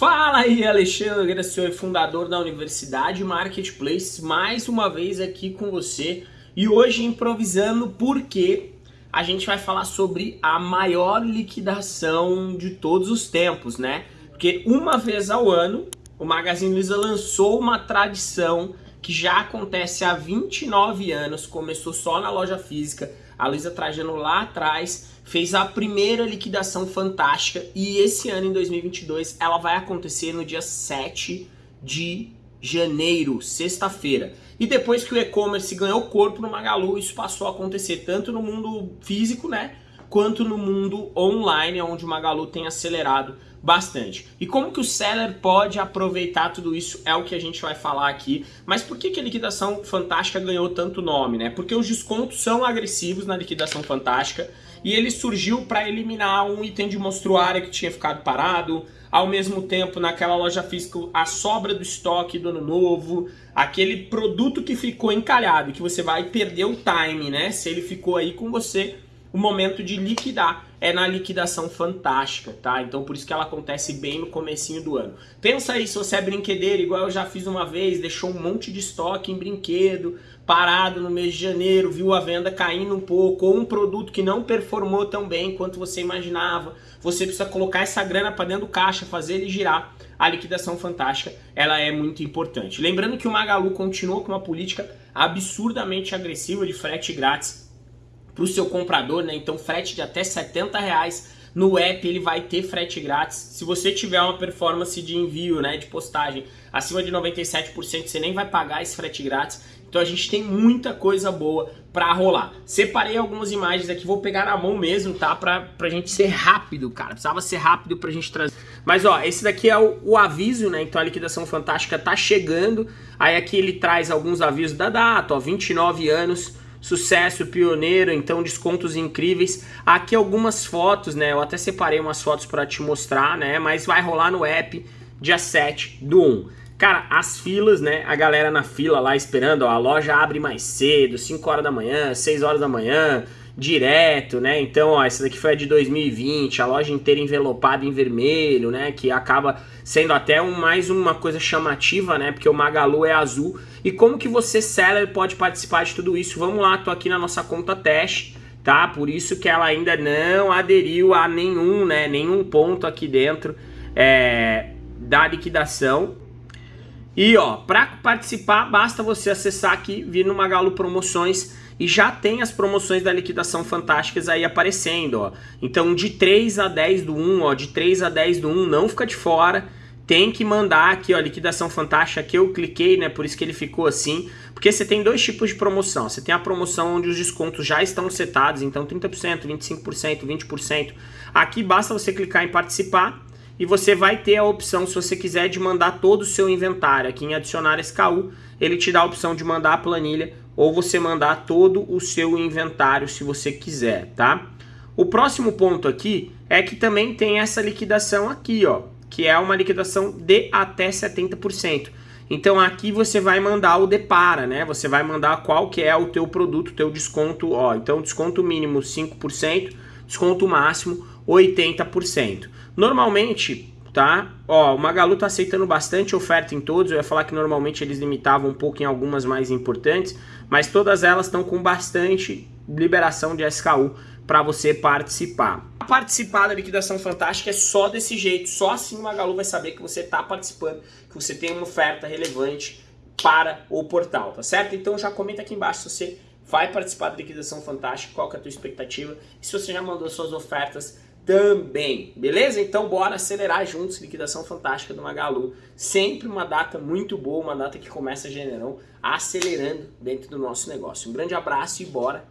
Fala aí, Alexandre Gracioli, fundador da Universidade Marketplace, mais uma vez aqui com você e hoje improvisando porque a gente vai falar sobre a maior liquidação de todos os tempos, né? Porque uma vez ao ano o Magazine Luiza lançou uma tradição que já acontece há 29 anos, começou só na loja física, a Luiza Trajano lá atrás fez a primeira liquidação fantástica e esse ano, em 2022, ela vai acontecer no dia 7 de janeiro, sexta-feira. E depois que o e-commerce ganhou corpo no Magalu, isso passou a acontecer tanto no mundo físico, né, quanto no mundo online, onde o Magalu tem acelerado bastante. E como que o seller pode aproveitar tudo isso é o que a gente vai falar aqui. Mas por que, que a liquidação fantástica ganhou tanto nome, né? Porque os descontos são agressivos na liquidação fantástica e ele surgiu para eliminar um item de monstruária que tinha ficado parado, ao mesmo tempo naquela loja física a sobra do estoque do ano novo, aquele produto que ficou encalhado, que você vai perder o time, né? Se ele ficou aí com você o momento de liquidar é na liquidação fantástica, tá? Então por isso que ela acontece bem no comecinho do ano. Pensa aí se você é brinquedeiro, igual eu já fiz uma vez, deixou um monte de estoque em brinquedo, parado no mês de janeiro, viu a venda caindo um pouco, ou um produto que não performou tão bem quanto você imaginava, você precisa colocar essa grana para dentro do caixa, fazer ele girar. A liquidação fantástica, ela é muito importante. Lembrando que o Magalu continua com uma política absurdamente agressiva de frete grátis para o seu comprador, né? Então frete de até 70 reais no app ele vai ter frete grátis. Se você tiver uma performance de envio, né, de postagem acima de 97%, você nem vai pagar esse frete grátis. Então a gente tem muita coisa boa para rolar. Separei algumas imagens aqui, vou pegar na mão mesmo, tá? Pra, pra gente ser rápido, cara. Precisava ser rápido pra gente trazer. Mas ó, esse daqui é o, o aviso, né? Então a liquidação fantástica tá chegando. Aí aqui ele traz alguns avisos da data, ó, 29 anos sucesso pioneiro, então descontos incríveis. Aqui algumas fotos, né? Eu até separei umas fotos para te mostrar, né? Mas vai rolar no app dia 7 do 1. Cara, as filas, né? A galera na fila lá esperando, ó, a loja abre mais cedo, 5 horas da manhã, 6 horas da manhã, direto, né? Então, ó, essa daqui foi a de 2020, a loja inteira envelopada em vermelho, né? Que acaba sendo até um, mais uma coisa chamativa, né? Porque o Magalu é azul. E como que você, seller, pode participar de tudo isso? Vamos lá, tô aqui na nossa conta teste, tá? Por isso que ela ainda não aderiu a nenhum, né? Nenhum ponto aqui dentro é, da liquidação. E ó, para participar, basta você acessar aqui, vir no Magalu Promoções e já tem as promoções da liquidação fantásticas aí aparecendo, ó. Então de 3 a 10 do 1, ó, de 3 a 10 do 1, não fica de fora. Tem que mandar aqui, ó, liquidação fantástica que eu cliquei, né, por isso que ele ficou assim. Porque você tem dois tipos de promoção. Você tem a promoção onde os descontos já estão setados, então 30%, 25%, 20%. Aqui basta você clicar em participar e você vai ter a opção, se você quiser, de mandar todo o seu inventário. Aqui em adicionar SKU, ele te dá a opção de mandar a planilha ou você mandar todo o seu inventário se você quiser, tá? O próximo ponto aqui é que também tem essa liquidação aqui, ó, que é uma liquidação de até 70%. Então aqui você vai mandar o depara, né? Você vai mandar qual que é o teu produto, teu desconto, ó. Então desconto mínimo 5%, desconto máximo 80%. Normalmente tá? Ó, o Magalu tá aceitando bastante oferta em todos, eu ia falar que normalmente eles limitavam um pouco em algumas mais importantes, mas todas elas estão com bastante liberação de SKU para você participar. Participar da liquidação fantástica é só desse jeito, só assim o Magalu vai saber que você está participando, que você tem uma oferta relevante para o portal, tá certo? Então já comenta aqui embaixo se você vai participar da liquidação fantástica, qual que é a tua expectativa, e se você já mandou suas ofertas também, beleza? Então bora acelerar juntos, liquidação fantástica do Magalu, sempre uma data muito boa, uma data que começa janeirão, acelerando dentro do nosso negócio. Um grande abraço e bora